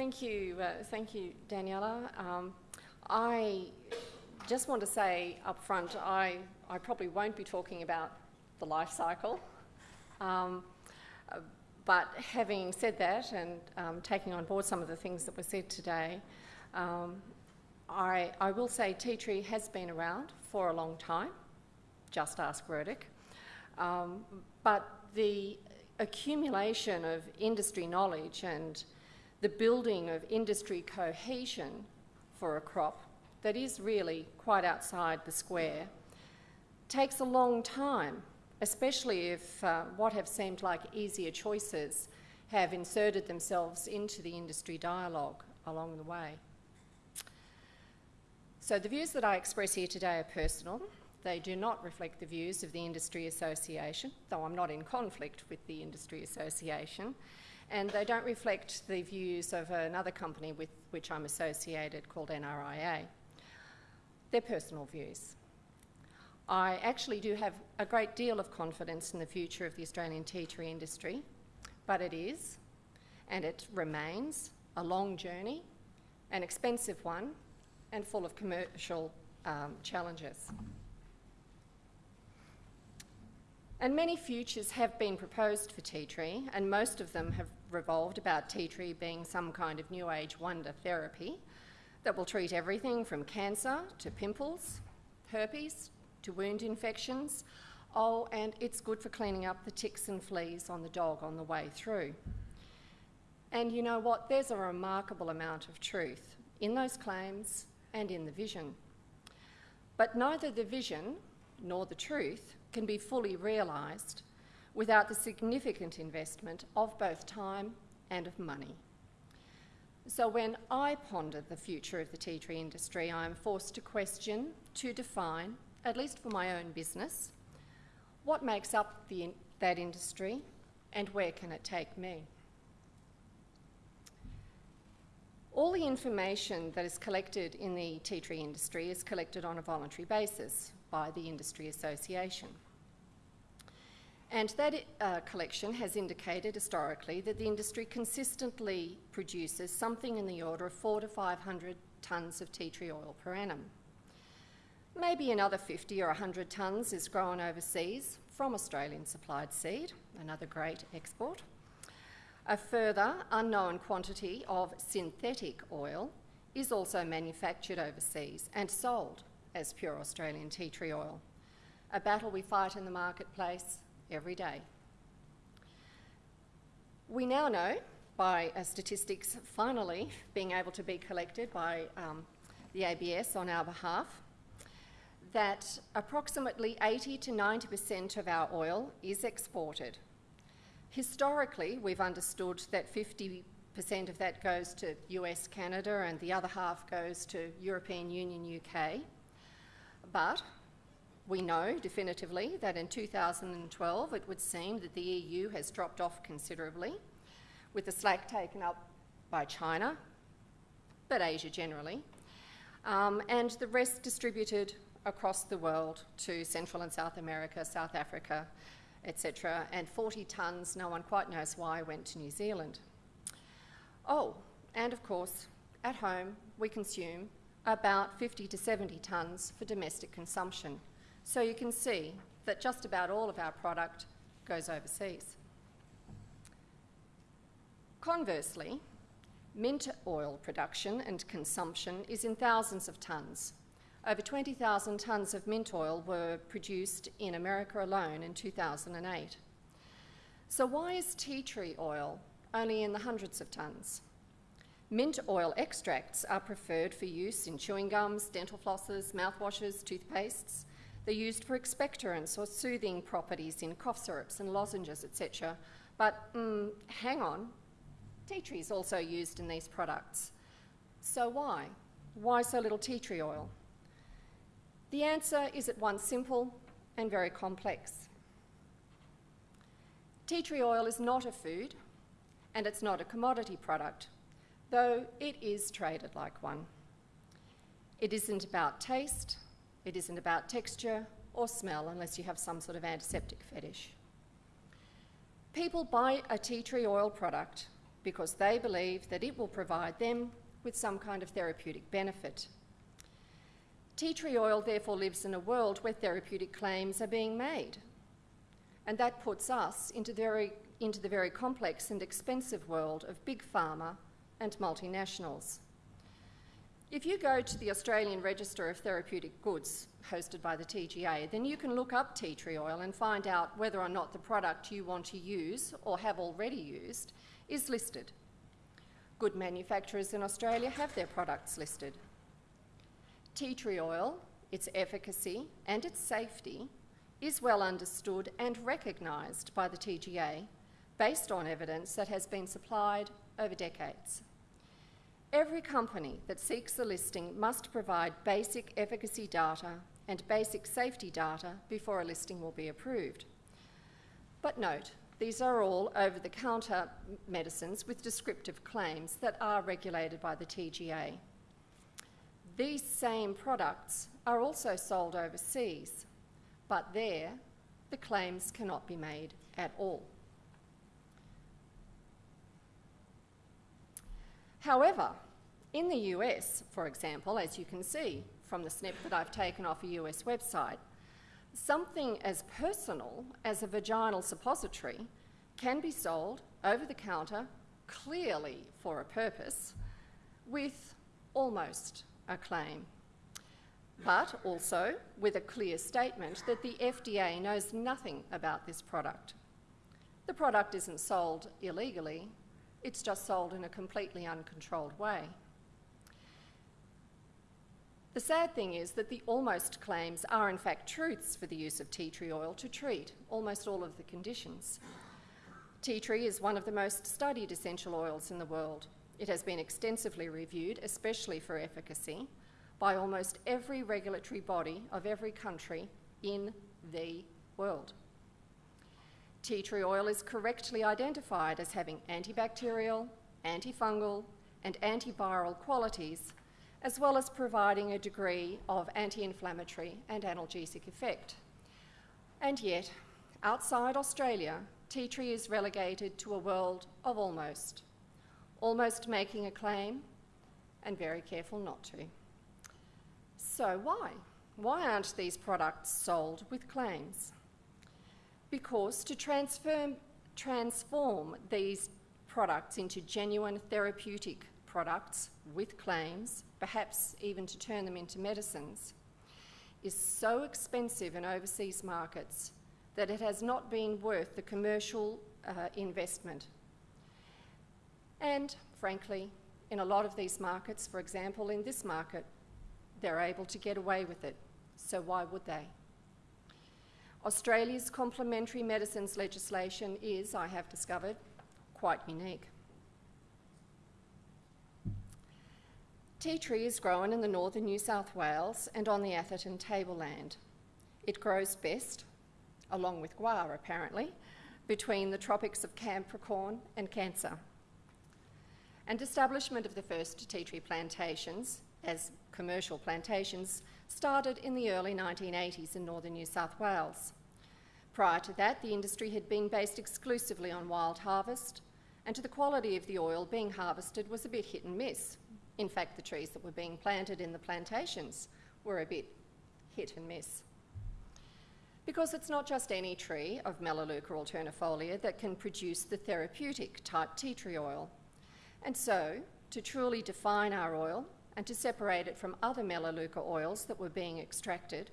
Thank you, uh, thank you, Daniela. Um, I just want to say up front, I, I probably won't be talking about the life cycle. Um, but having said that and um, taking on board some of the things that were said today, um, I, I, will say tea tree has been around for a long time. Just ask RIRDC. Um, but the accumulation of industry knowledge and the building of industry cohesion for a crop that is really quite outside the square takes a long time, especially if uh, what have seemed like easier choices have inserted themselves into the industry dialogue along the way. So the views that I express here today are personal. They do not reflect the views of the Industry Association, though I'm not in conflict with the Industry Association, and they don't reflect the views of another company with which I'm associated called NRIA. They're personal views. I actually do have a great deal of confidence in the future of the Australian tea tree industry, but it is, and it remains, a long journey, an expensive one, and full of commercial um, challenges. And many futures have been proposed for tea tree, and most of them have revolved about tea tree being some kind of new age wonder therapy that will treat everything from cancer to pimples, herpes to wound infections. Oh, and it's good for cleaning up the ticks and fleas on the dog on the way through. And you know what? There's a remarkable amount of truth in those claims and in the vision. But neither the vision nor the truth can be fully realised without the significant investment of both time and of money. So when I ponder the future of the tea tree industry, I am forced to question, to define, at least for my own business, what makes up the, that industry and where can it take me? All the information that is collected in the tea tree industry is collected on a voluntary basis by the Industry Association. And that uh, collection has indicated historically that the industry consistently produces something in the order of four to 500 tonnes of tea tree oil per annum. Maybe another 50 or 100 tonnes is grown overseas from Australian supplied seed, another great export. A further unknown quantity of synthetic oil is also manufactured overseas and sold as pure Australian tea tree oil. A battle we fight in the marketplace every day. We now know by uh, statistics finally being able to be collected by um, the ABS on our behalf that approximately 80 to 90% of our oil is exported. Historically, we've understood that 50% of that goes to US, Canada, and the other half goes to European Union, UK. But we know definitively that in 2012 it would seem that the EU has dropped off considerably, with the slack taken up by China, but Asia generally, um, and the rest distributed across the world to Central and South America, South Africa, etc. And 40 tonnes, no one quite knows why, went to New Zealand. Oh, and of course, at home we consume about 50 to 70 tonnes for domestic consumption. So you can see that just about all of our product goes overseas. Conversely, mint oil production and consumption is in thousands of tonnes. Over 20,000 tonnes of mint oil were produced in America alone in 2008. So why is tea tree oil only in the hundreds of tonnes? Mint oil extracts are preferred for use in chewing gums, dental flosses, mouthwashes, toothpastes, they're used for expectorants or soothing properties in cough syrups and lozenges, etc. But mm, hang on, tea tree is also used in these products. So why? Why so little tea tree oil? The answer is at once simple and very complex. Tea tree oil is not a food and it's not a commodity product, though it is traded like one. It isn't about taste, it isn't about texture or smell unless you have some sort of antiseptic fetish. People buy a tea tree oil product because they believe that it will provide them with some kind of therapeutic benefit. Tea tree oil therefore lives in a world where therapeutic claims are being made. And that puts us into, very, into the very complex and expensive world of big pharma and multinationals. If you go to the Australian Register of Therapeutic Goods, hosted by the TGA, then you can look up tea tree oil and find out whether or not the product you want to use or have already used is listed. Good manufacturers in Australia have their products listed. Tea tree oil, its efficacy and its safety is well understood and recognised by the TGA based on evidence that has been supplied over decades. Every company that seeks a listing must provide basic efficacy data and basic safety data before a listing will be approved. But note, these are all over the counter medicines with descriptive claims that are regulated by the TGA. These same products are also sold overseas, but there the claims cannot be made at all. However, in the US, for example, as you can see from the snip that I've taken off a US website, something as personal as a vaginal suppository can be sold over the counter, clearly for a purpose, with almost a claim. But also with a clear statement that the FDA knows nothing about this product. The product isn't sold illegally, it's just sold in a completely uncontrolled way. The sad thing is that the almost claims are in fact truths for the use of tea tree oil to treat almost all of the conditions. Tea tree is one of the most studied essential oils in the world. It has been extensively reviewed, especially for efficacy, by almost every regulatory body of every country in the world. Tea tree oil is correctly identified as having antibacterial, antifungal, and antiviral qualities as well as providing a degree of anti-inflammatory and analgesic effect. And yet, outside Australia, tea tree is relegated to a world of almost, almost making a claim and very careful not to. So why? Why aren't these products sold with claims? Because to transform, transform these products into genuine therapeutic products with claims, perhaps even to turn them into medicines, is so expensive in overseas markets that it has not been worth the commercial uh, investment. And frankly, in a lot of these markets, for example, in this market, they're able to get away with it. So why would they? Australia's complementary medicines legislation is, I have discovered, quite unique. Tea tree is grown in the northern New South Wales and on the Atherton tableland. It grows best, along with guar apparently, between the tropics of Capricorn and Cancer. And establishment of the first tea tree plantations as commercial plantations started in the early 1980s in northern New South Wales. Prior to that, the industry had been based exclusively on wild harvest, and to the quality of the oil being harvested was a bit hit and miss, in fact, the trees that were being planted in the plantations were a bit hit and miss. Because it's not just any tree of Melaleuca alternifolia that can produce the therapeutic type tea tree oil. And so, to truly define our oil and to separate it from other Melaleuca oils that were being extracted,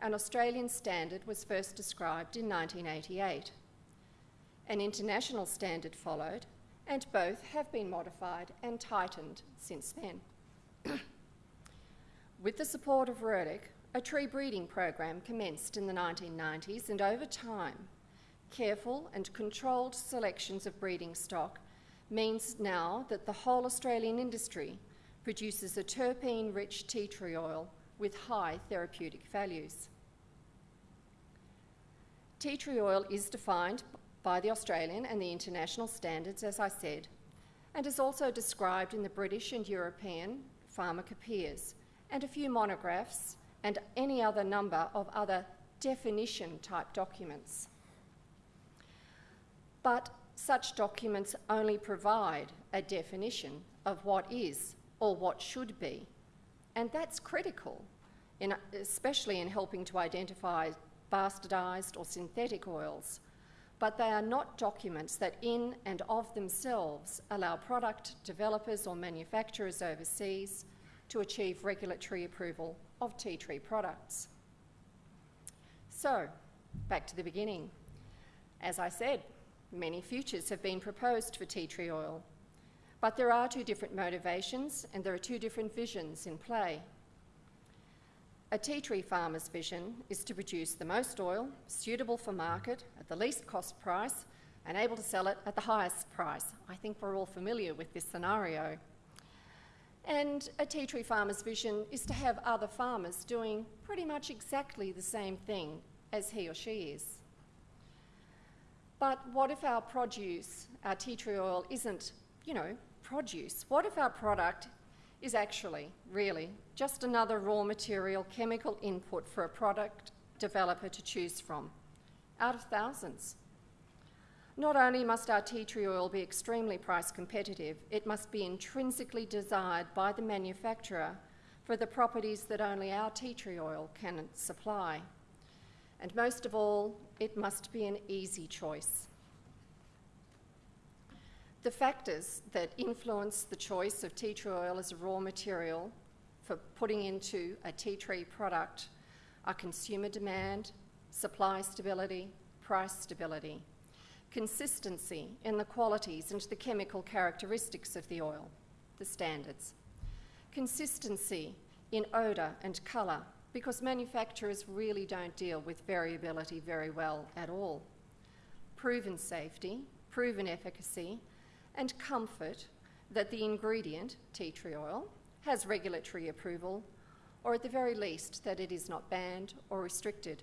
an Australian standard was first described in 1988. An international standard followed, and both have been modified and tightened since then. With the support of RIRDC, a tree breeding program commenced in the 1990s, and over time, careful and controlled selections of breeding stock means now that the whole Australian industry produces a terpene-rich tea tree oil with high therapeutic values. Tea tree oil is defined by the Australian and the international standards, as I said, and is also described in the British and European pharmacopoeias and a few monographs and any other number of other definition type documents. But such documents only provide a definition of what is or what should be. And that's critical, in, especially in helping to identify bastardised or synthetic oils. But they are not documents that, in and of themselves, allow product developers or manufacturers overseas to achieve regulatory approval of tea tree products. So, back to the beginning. As I said, many futures have been proposed for tea tree oil, but there are two different motivations and there are two different visions in play. A tea tree farmer's vision is to produce the most oil suitable for market at the least cost price and able to sell it at the highest price. I think we're all familiar with this scenario. And a tea tree farmer's vision is to have other farmers doing pretty much exactly the same thing as he or she is. But what if our produce, our tea tree oil, isn't, you know, produce? What if our product is actually, really, just another raw material chemical input for a product developer to choose from, out of thousands? Not only must our tea tree oil be extremely price competitive, it must be intrinsically desired by the manufacturer for the properties that only our tea tree oil can supply. And most of all, it must be an easy choice. The factors that influence the choice of tea tree oil as a raw material for putting into a tea tree product are consumer demand, supply stability, price stability consistency in the qualities and the chemical characteristics of the oil, the standards. Consistency in odour and colour, because manufacturers really don't deal with variability very well at all. Proven safety, proven efficacy, and comfort that the ingredient, tea tree oil, has regulatory approval, or at the very least that it is not banned or restricted.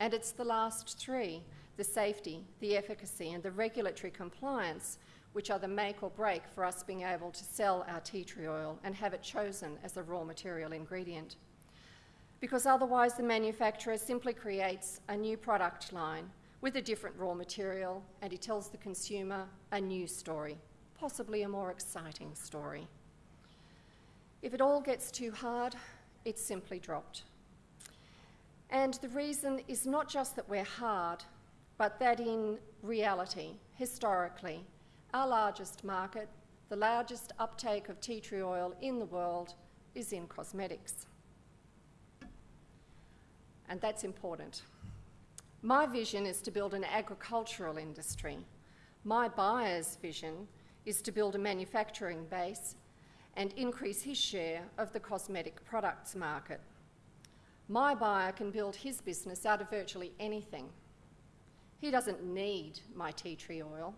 And it's the last three the safety, the efficacy, and the regulatory compliance, which are the make or break for us being able to sell our tea tree oil and have it chosen as a raw material ingredient. Because otherwise, the manufacturer simply creates a new product line with a different raw material and he tells the consumer a new story, possibly a more exciting story. If it all gets too hard, it's simply dropped. And the reason is not just that we're hard, but that in reality, historically, our largest market, the largest uptake of tea tree oil in the world, is in cosmetics. And that's important. My vision is to build an agricultural industry. My buyer's vision is to build a manufacturing base and increase his share of the cosmetic products market. My buyer can build his business out of virtually anything. He doesn't need my tea tree oil,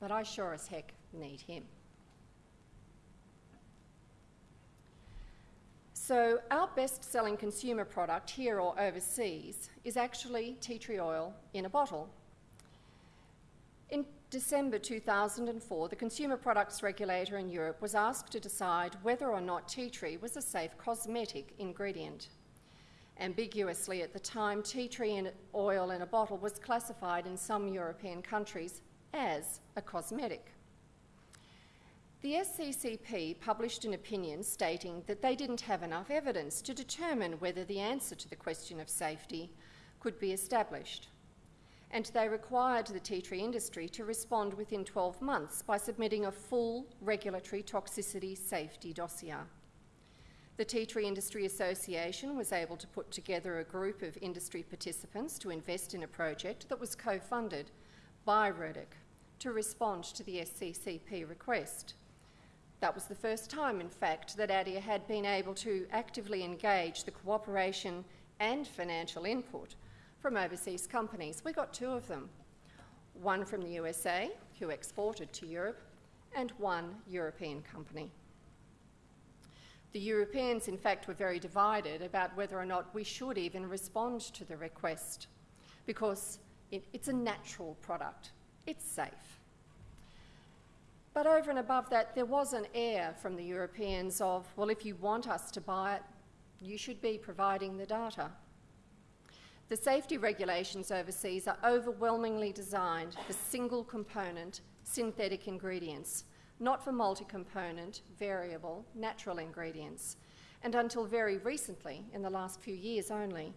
but I sure as heck need him. So, our best selling consumer product here or overseas is actually tea tree oil in a bottle. In December 2004, the Consumer Products Regulator in Europe was asked to decide whether or not tea tree was a safe cosmetic ingredient. Ambiguously at the time, tea tree oil in a bottle was classified in some European countries as a cosmetic. The SCCP published an opinion stating that they didn't have enough evidence to determine whether the answer to the question of safety could be established. And they required the tea tree industry to respond within 12 months by submitting a full regulatory toxicity safety dossier. The Tea Tree Industry Association was able to put together a group of industry participants to invest in a project that was co-funded by RIRDC to respond to the SCCP request. That was the first time, in fact, that ATTIA had been able to actively engage the cooperation and financial input from overseas companies. We got two of them, one from the USA, who exported to Europe, and one European company. The Europeans, in fact, were very divided about whether or not we should even respond to the request because it, it's a natural product, it's safe. But over and above that, there was an air from the Europeans of, well, if you want us to buy it, you should be providing the data. The safety regulations overseas are overwhelmingly designed for single component synthetic ingredients, not for multi component, variable, natural ingredients. And until very recently, in the last few years only,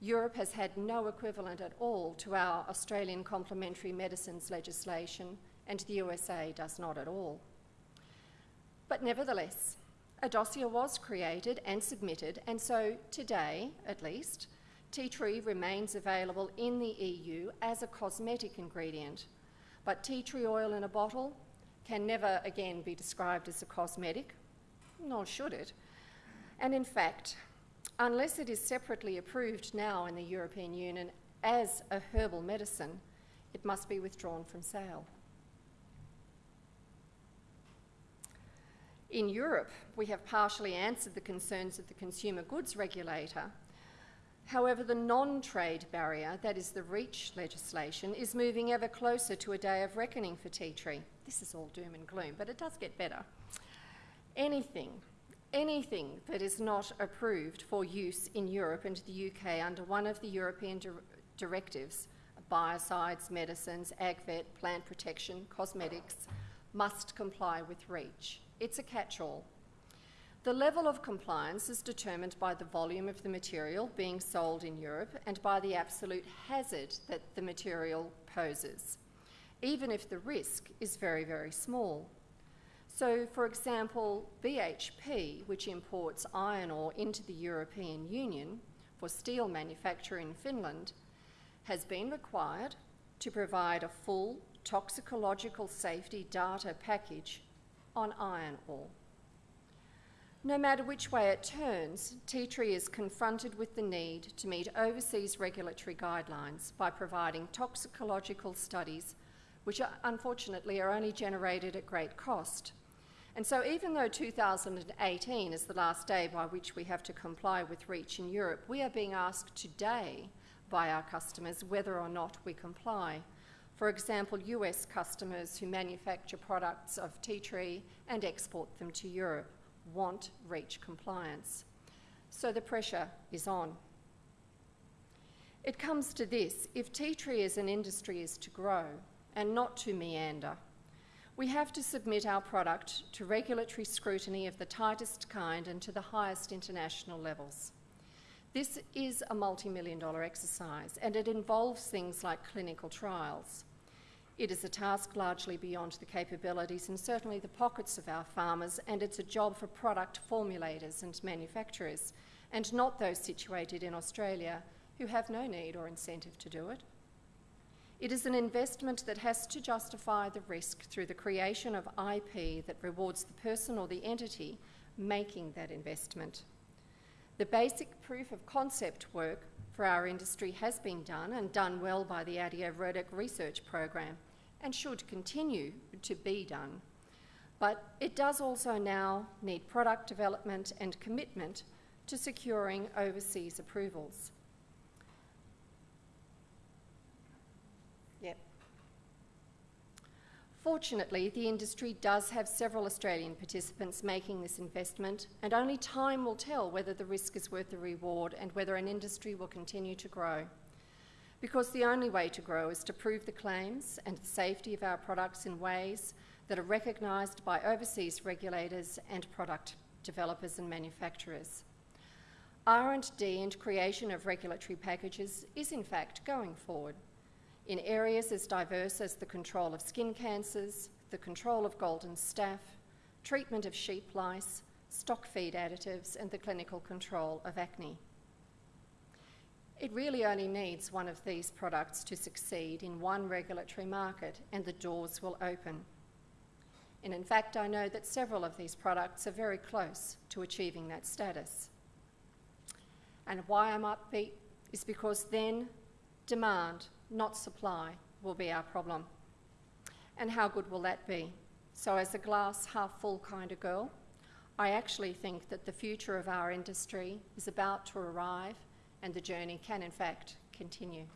Europe has had no equivalent at all to our Australian complementary medicines legislation, and the USA does not at all. But nevertheless, a dossier was created and submitted, and so today, at least, tea tree remains available in the EU as a cosmetic ingredient. But tea tree oil in a bottle can never again be described as a cosmetic, nor should it. And in fact, unless it is separately approved now in the European Union as a herbal medicine, it must be withdrawn from sale. In Europe, we have partially answered the concerns of the consumer goods regulator. However, the non trade barrier, that is the REACH legislation, is moving ever closer to a day of reckoning for tea tree. This is all doom and gloom, but it does get better. Anything, anything that is not approved for use in Europe and the UK under one of the European di directives, biocides, medicines, agvet, plant protection, cosmetics, must comply with REACH. It's a catch-all. The level of compliance is determined by the volume of the material being sold in Europe and by the absolute hazard that the material poses, even if the risk is very, very small. So, for example, BHP, which imports iron ore into the European Union for steel manufacture in Finland, has been required to provide a full toxicological safety data package on iron ore. No matter which way it turns, tea tree is confronted with the need to meet overseas regulatory guidelines by providing toxicological studies, which are, unfortunately are only generated at great cost. And so, even though 2018 is the last day by which we have to comply with REACH in Europe, we are being asked today by our customers whether or not we comply. For example, US customers who manufacture products of tea tree and export them to Europe want REACH compliance. So the pressure is on. It comes to this if tea tree as an industry is to grow and not to meander, we have to submit our product to regulatory scrutiny of the tightest kind and to the highest international levels. This is a multi million dollar exercise and it involves things like clinical trials. It is a task largely beyond the capabilities and certainly the pockets of our farmers, and it's a job for product formulators and manufacturers, and not those situated in Australia who have no need or incentive to do it. It is an investment that has to justify the risk through the creation of IP that rewards the person or the entity making that investment. The basic proof of concept work for our industry has been done and done well by the ATTIA RIRDC research program and should continue to be done. But it does also now need product development and commitment to securing overseas approvals. Yep. Fortunately, the industry does have several Australian participants making this investment, and only time will tell whether the risk is worth the reward and whether an industry will continue to grow because the only way to grow is to prove the claims and the safety of our products in ways that are recognised by overseas regulators and product developers and manufacturers. R&D and creation of regulatory packages is in fact going forward in areas as diverse as the control of skin cancers, the control of golden staph, treatment of sheep lice, stock feed additives and the clinical control of acne. It really only needs one of these products to succeed in one regulatory market and the doors will open. And in fact, I know that several of these products are very close to achieving that status. And why I'm upbeat is because then demand, not supply, will be our problem. And how good will that be? So, as a glass half full kind of girl, I actually think that the future of our industry is about to arrive and the journey can in fact continue.